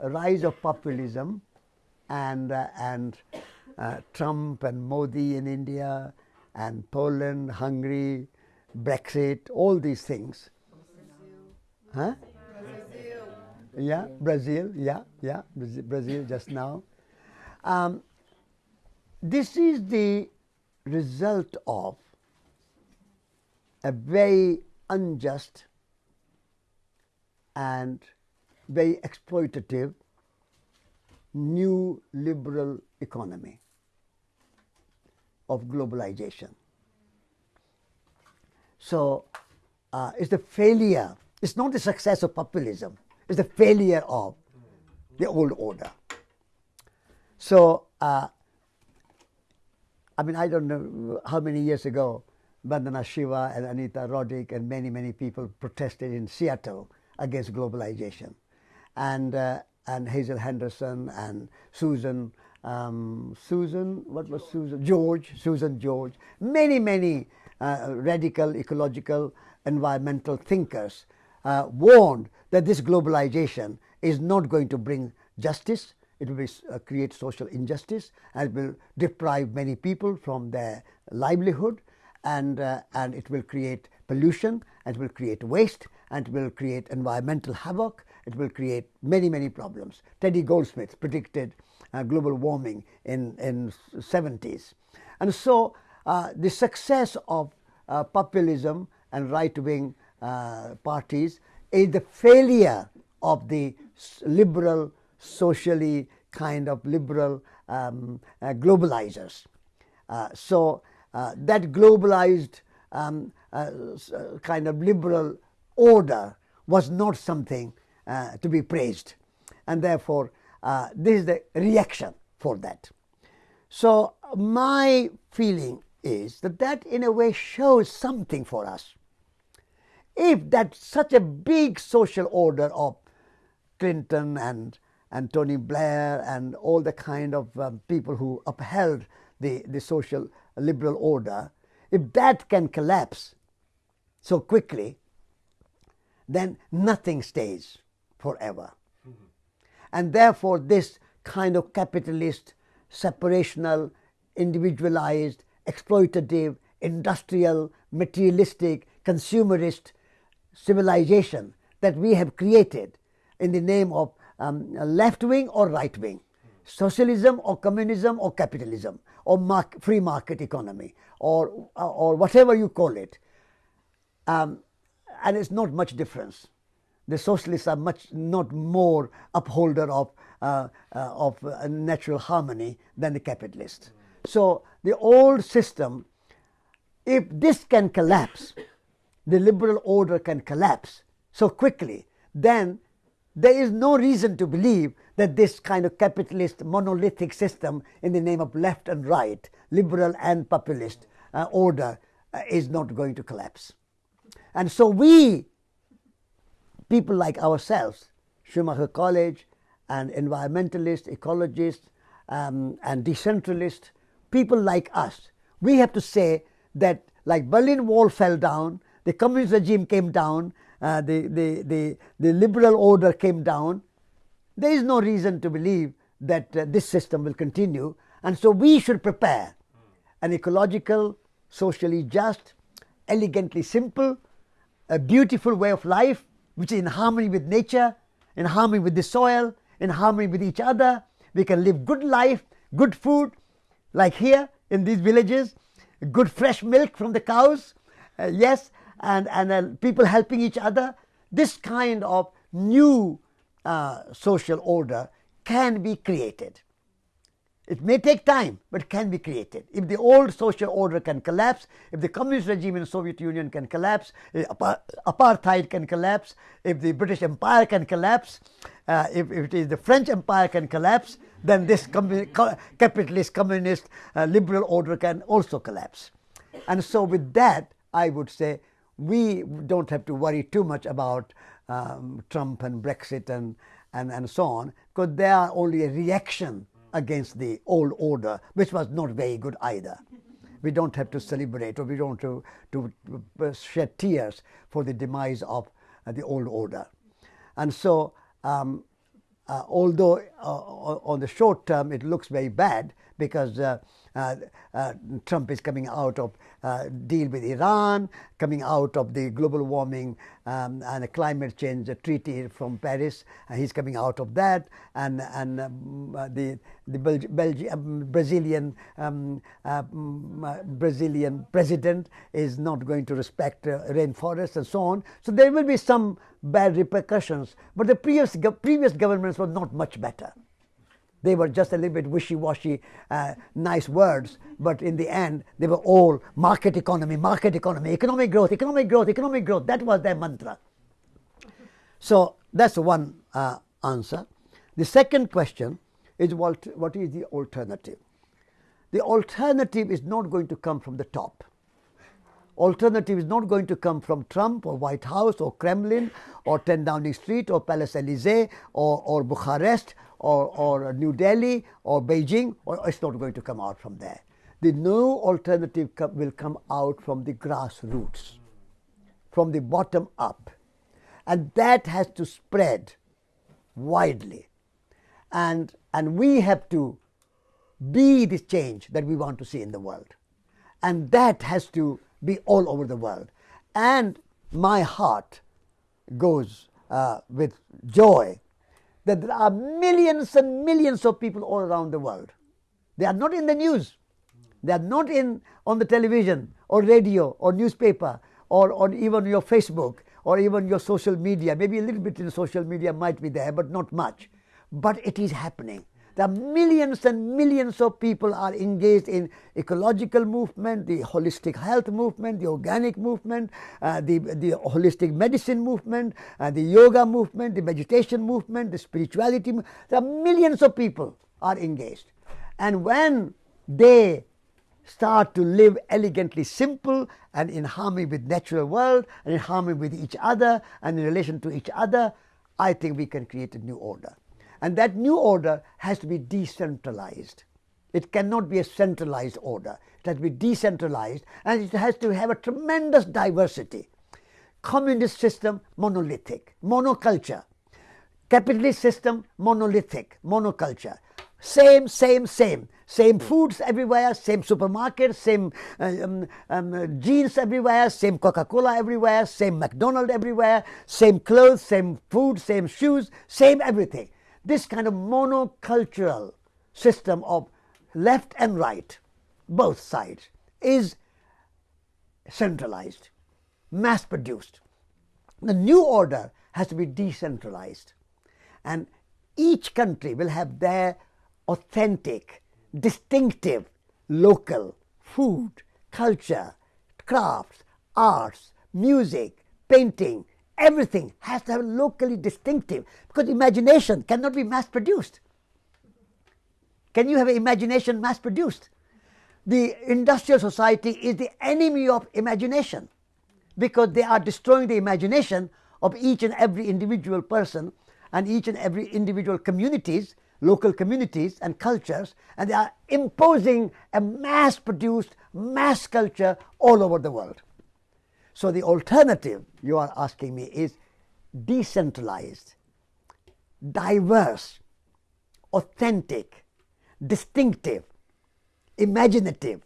rise of populism and, uh, and uh, Trump and Modi in India and Poland, Hungary, Brexit, all these things. Huh? Brazil. Yeah, Brazil, yeah, yeah, Brazil just now. Um, this is the result of a very unjust and very exploitative new liberal economy of globalization. So uh, it's the failure, it's not the success of populism, it's the failure of the old order. So, uh, I mean, I don't know how many years ago, Vandana Shiva and Anita Roddick and many, many people protested in Seattle against globalization. And, uh, and Hazel Henderson and Susan, um, Susan, what was Susan? George, Susan George, many, many uh, radical ecological environmental thinkers uh, warned that this globalization is not going to bring justice, it will be, uh, create social injustice and it will deprive many people from their livelihood and, uh, and it will create pollution and it will create waste and it will create environmental havoc it will create many, many problems. Teddy Goldsmith predicted uh, global warming in, in 70s. And so uh, the success of uh, populism and right-wing uh, parties is the failure of the liberal, socially kind of liberal um, uh, globalizers. Uh, so that globalized um, kind of liberal order was not something uh, to be praised and therefore uh, this is the reaction for that. So my feeling is that that in a way shows something for us. If that such a big social order of Clinton and and Tony Blair and all the kind of um, people who upheld the, the social liberal order, if that can collapse so quickly, then nothing stays forever. And therefore, this kind of capitalist, separational, individualized, exploitative, industrial, materialistic, consumerist civilization that we have created in the name of um, left wing or right wing, socialism or communism or capitalism or free market economy or, or whatever you call it. Um, and it's not much difference the socialists are much not more upholder of, uh, uh, of uh, natural harmony than the capitalists. So the old system, if this can collapse, the liberal order can collapse so quickly, then there is no reason to believe that this kind of capitalist monolithic system in the name of left and right, liberal and populist uh, order uh, is not going to collapse. And so we people like ourselves, Schumacher College and environmentalists, ecologists um, and decentralists, people like us, we have to say that like Berlin Wall fell down, the communist regime came down, uh, the, the, the, the liberal order came down, there is no reason to believe that uh, this system will continue and so we should prepare an ecological, socially just, elegantly simple, a beautiful way of life which is in harmony with nature, in harmony with the soil, in harmony with each other. We can live good life, good food, like here in these villages, good fresh milk from the cows, uh, yes, and, and uh, people helping each other. This kind of new uh, social order can be created. It may take time, but it can be created. If the old social order can collapse, if the communist regime in the Soviet Union can collapse, apartheid can collapse, if the British Empire can collapse, uh, if, if, it is the French Empire can collapse, then this capitalist, communist, uh, liberal order can also collapse. And so with that, I would say we don't have to worry too much about um, Trump and Brexit and, and, and so on, because they are only a reaction against the old order, which was not very good either. We don't have to celebrate or we don't have to, to shed tears for the demise of uh, the old order. And so um, uh, although uh, on the short term it looks very bad because uh, uh, uh, Trump is coming out of uh, deal with Iran, coming out of the global warming um, and climate change treaty from Paris. he's coming out of that, and and um, the the um, Brazilian um, mm, Brazilian president is not going to respect rainforests and so on. So there will be some bad repercussions. But the previous previous governments were not much better. They were just a little bit wishy-washy, uh, nice words, but in the end, they were all market economy, market economy, economic growth, economic growth, economic growth. That was their mantra. So that's one uh, answer. The second question is what, what is the alternative? The alternative is not going to come from the top. Alternative is not going to come from Trump or White House or Kremlin or 10 Downing Street or Palace Elysee or, or Bucharest or, or New Delhi or Beijing, or it's not going to come out from there. The new alternative will come out from the grassroots, from the bottom up. And that has to spread widely. And, and we have to be the change that we want to see in the world. And that has to be all over the world. And my heart goes uh, with joy that there are millions and millions of people all around the world. They are not in the news. They are not in on the television or radio or newspaper or on even your Facebook or even your social media. Maybe a little bit in social media might be there, but not much. But it is happening. There are millions and millions of people are engaged in ecological movement, the holistic health movement, the organic movement, uh, the, the holistic medicine movement, uh, the yoga movement, the meditation movement, the spirituality. There are millions of people are engaged. And when they start to live elegantly simple and in harmony with natural world and in harmony with each other and in relation to each other, I think we can create a new order. And that new order has to be decentralized. It cannot be a centralized order. It has to be decentralized and it has to have a tremendous diversity. Communist system, monolithic, monoculture. Capitalist system, monolithic, monoculture. Same, same, same. Same foods everywhere, same supermarkets, same uh, um, um, jeans everywhere, same Coca Cola everywhere, same McDonald's everywhere, same clothes, same food, same shoes, same everything. This kind of monocultural system of left and right, both sides, is centralized, mass produced. The new order has to be decentralized. And each country will have their authentic, distinctive, local food, culture, crafts, arts, music, painting, Everything has to have locally distinctive because imagination cannot be mass produced. Can you have imagination mass produced? The industrial society is the enemy of imagination because they are destroying the imagination of each and every individual person and each and every individual communities, local communities and cultures, and they are imposing a mass produced mass culture all over the world. So the alternative you are asking me is decentralized, diverse, authentic, distinctive, imaginative,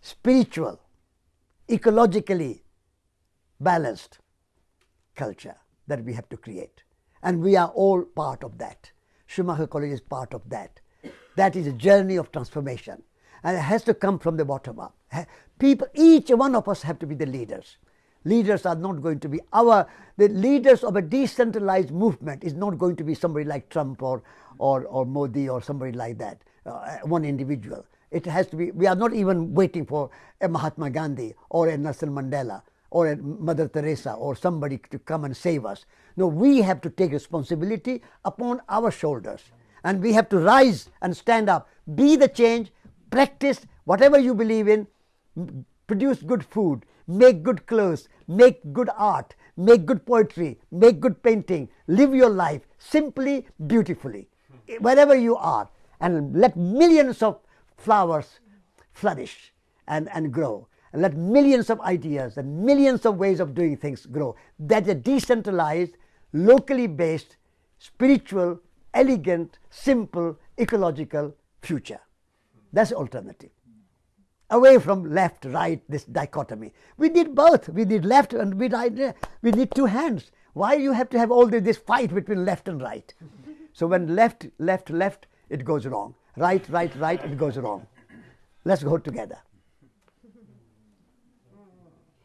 spiritual, ecologically balanced culture that we have to create. And we are all part of that. Schumacher College is part of that. That is a journey of transformation. And it has to come from the bottom up. People, each one of us have to be the leaders leaders are not going to be our the leaders of a decentralized movement is not going to be somebody like Trump or or, or Modi or somebody like that uh, one individual. It has to be we are not even waiting for a Mahatma Gandhi or a Nelson Mandela or a Mother Teresa or somebody to come and save us. No we have to take responsibility upon our shoulders. And we have to rise and stand up be the change practice whatever you believe in produce good food make good clothes, make good art, make good poetry, make good painting, live your life simply, beautifully, wherever you are, and let millions of flowers flourish and, and grow. And let millions of ideas and millions of ways of doing things grow. That is a decentralized, locally based, spiritual, elegant, simple, ecological future. That's alternative. Away from left, right, this dichotomy. We need both. We need left and we need, we need two hands. Why you have to have all this, this fight between left and right? So when left, left, left, it goes wrong. Right, right, right, it goes wrong. Let's go together.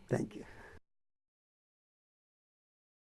Thank you.